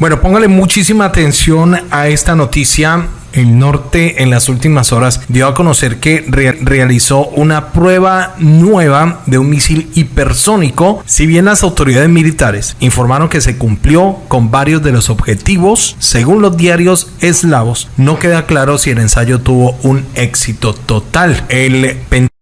Bueno, póngale muchísima atención a esta noticia el norte en las últimas horas dio a conocer que realizó una prueba nueva de un misil hipersónico, si bien las autoridades militares informaron que se cumplió con varios de los objetivos, según los diarios eslavos, no queda claro si el ensayo tuvo un éxito total. El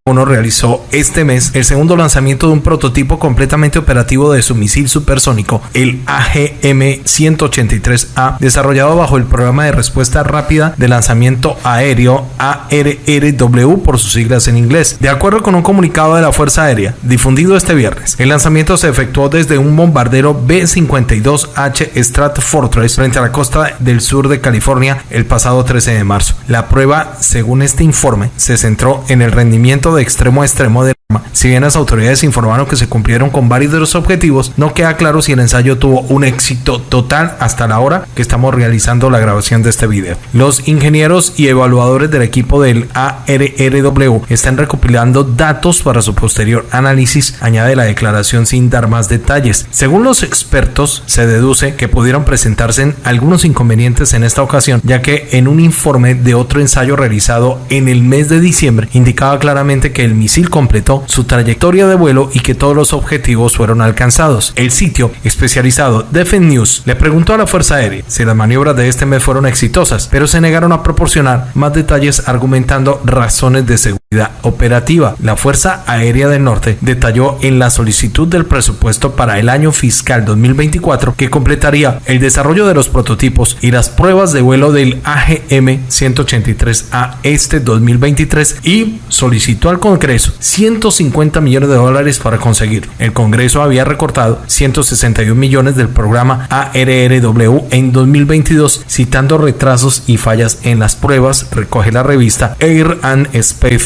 uno realizó este mes el segundo lanzamiento de un prototipo completamente operativo de su misil supersónico, el AGM-183A, desarrollado bajo el programa de respuesta rápida de lanzamiento aéreo ARRW por sus siglas en inglés. De acuerdo con un comunicado de la Fuerza Aérea difundido este viernes, el lanzamiento se efectuó desde un bombardero B-52H Stratfortress frente a la costa del sur de California el pasado 13 de marzo. La prueba, según este informe, se centró en el rendimiento de extremo a extremo de si bien las autoridades informaron que se cumplieron con varios de los objetivos, no queda claro si el ensayo tuvo un éxito total hasta la hora que estamos realizando la grabación de este video. Los ingenieros y evaluadores del equipo del ARRW están recopilando datos para su posterior análisis, añade la declaración sin dar más detalles. Según los expertos, se deduce que pudieron presentarse algunos inconvenientes en esta ocasión, ya que en un informe de otro ensayo realizado en el mes de diciembre indicaba claramente que el misil completó su trayectoria de vuelo y que todos los objetivos fueron alcanzados. El sitio especializado Defense News le preguntó a la Fuerza Aérea si las maniobras de este mes fueron exitosas, pero se negaron a proporcionar más detalles argumentando razones de seguridad operativa. La Fuerza Aérea del Norte detalló en la solicitud del presupuesto para el año fiscal 2024 que completaría el desarrollo de los prototipos y las pruebas de vuelo del AGM 183A este 2023 y solicitó al Congreso 100 150 millones de dólares para conseguirlo. El Congreso había recortado 161 millones del programa ARRW en 2022, citando retrasos y fallas en las pruebas, recoge la revista Air and Space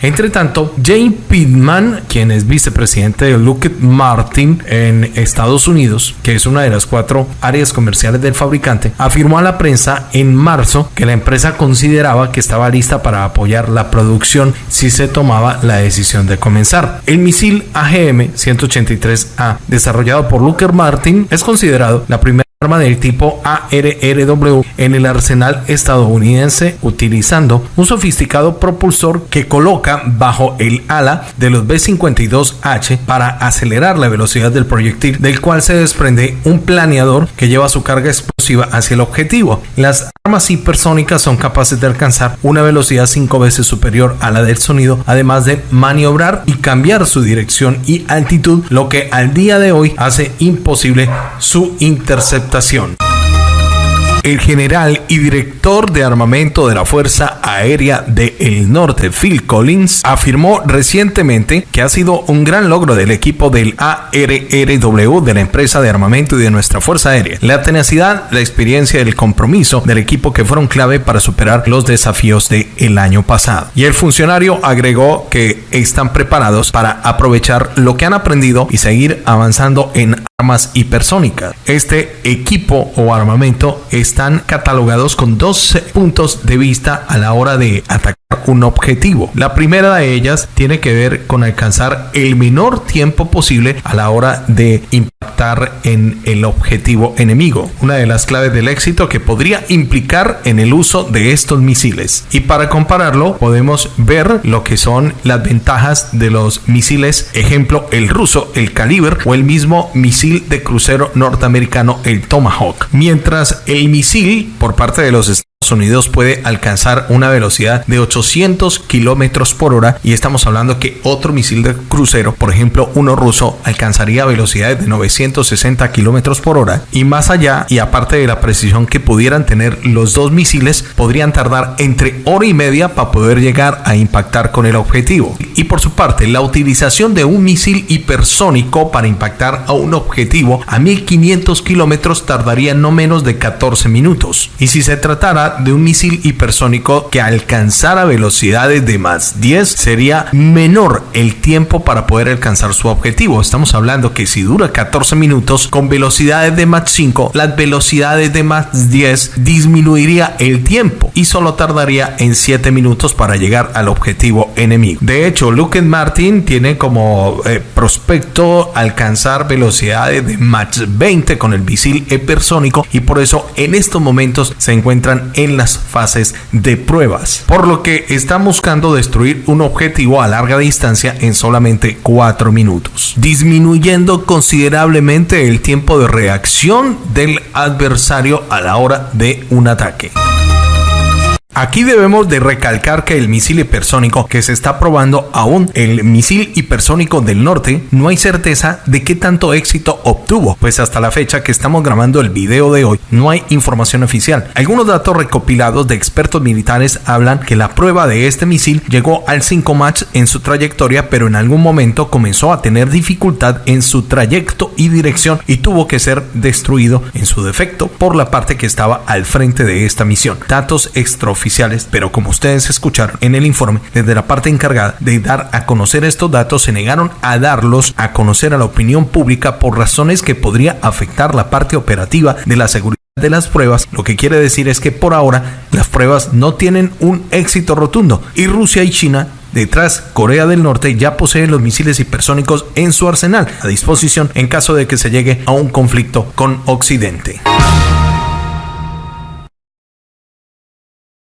Entre tanto, Jane Pittman, quien es vicepresidente de Lockheed Martin en Estados Unidos, que es una de las cuatro áreas comerciales del fabricante, afirmó a la prensa en marzo que la empresa consideraba que estaba lista para apoyar la producción si se tomaba la decisión de comenzar. El misil AGM-183A, desarrollado por Lockheed Martin, es considerado la primera arma del tipo ARRW en el arsenal estadounidense utilizando un sofisticado propulsor que coloca bajo el ala de los B-52H para acelerar la velocidad del proyectil del cual se desprende un planeador que lleva su carga explosiva hacia el objetivo. Las armas hipersónicas son capaces de alcanzar una velocidad cinco veces superior a la del sonido además de maniobrar y cambiar su dirección y altitud lo que al día de hoy hace imposible su el general y director de armamento de la Fuerza Aérea del Norte, Phil Collins, afirmó recientemente que ha sido un gran logro del equipo del ARRW de la empresa de armamento y de nuestra Fuerza Aérea. La tenacidad, la experiencia y el compromiso del equipo que fueron clave para superar los desafíos del año pasado. Y el funcionario agregó que están preparados para aprovechar lo que han aprendido y seguir avanzando en armas hipersónicas. Este equipo o armamento están catalogados con dos puntos de vista a la hora de atacar un objetivo. La primera de ellas tiene que ver con alcanzar el menor tiempo posible a la hora de impactar en el objetivo enemigo. Una de las claves del éxito que podría implicar en el uso de estos misiles. Y para compararlo podemos ver lo que son las ventajas de los misiles, ejemplo el ruso, el caliber o el mismo misil de crucero norteamericano, el Tomahawk. Mientras el misil por parte de los Unidos puede alcanzar una velocidad de 800 kilómetros por hora y estamos hablando que otro misil de crucero, por ejemplo uno ruso, alcanzaría velocidades de 960 kilómetros por hora y más allá y aparte de la precisión que pudieran tener los dos misiles, podrían tardar entre hora y media para poder llegar a impactar con el objetivo. Y por su parte, la utilización de un misil hipersónico para impactar a un objetivo a 1500 kilómetros tardaría no menos de 14 minutos. Y si se tratara de un misil hipersónico que alcanzara velocidades de más 10 sería menor el tiempo para poder alcanzar su objetivo. Estamos hablando que si dura 14 minutos con velocidades de Mach 5, las velocidades de Mach 10 disminuiría el tiempo y solo tardaría en 7 minutos para llegar al objetivo enemigo. De hecho, Lockheed Martin tiene como eh, prospecto alcanzar velocidades de Mach 20 con el misil hipersónico y por eso en estos momentos se encuentran en las fases de pruebas. Por lo que están buscando destruir un objetivo a larga distancia en solamente 4 minutos, disminuyendo considerablemente el tiempo de reacción del adversario a la hora de un ataque. Aquí debemos de recalcar que el misil hipersónico que se está probando aún, el misil hipersónico del norte, no hay certeza de qué tanto éxito obtuvo, pues hasta la fecha que estamos grabando el video de hoy no hay información oficial. Algunos datos recopilados de expertos militares hablan que la prueba de este misil llegó al 5 Mach en su trayectoria, pero en algún momento comenzó a tener dificultad en su trayecto y dirección y tuvo que ser destruido en su defecto por la parte que estaba al frente de esta misión. Datos extraoficiales pero como ustedes escucharon en el informe, desde la parte encargada de dar a conocer estos datos se negaron a darlos a conocer a la opinión pública por razones que podría afectar la parte operativa de la seguridad de las pruebas, lo que quiere decir es que por ahora las pruebas no tienen un éxito rotundo y Rusia y China Detrás, Corea del Norte ya posee los misiles hipersónicos en su arsenal a disposición en caso de que se llegue a un conflicto con Occidente.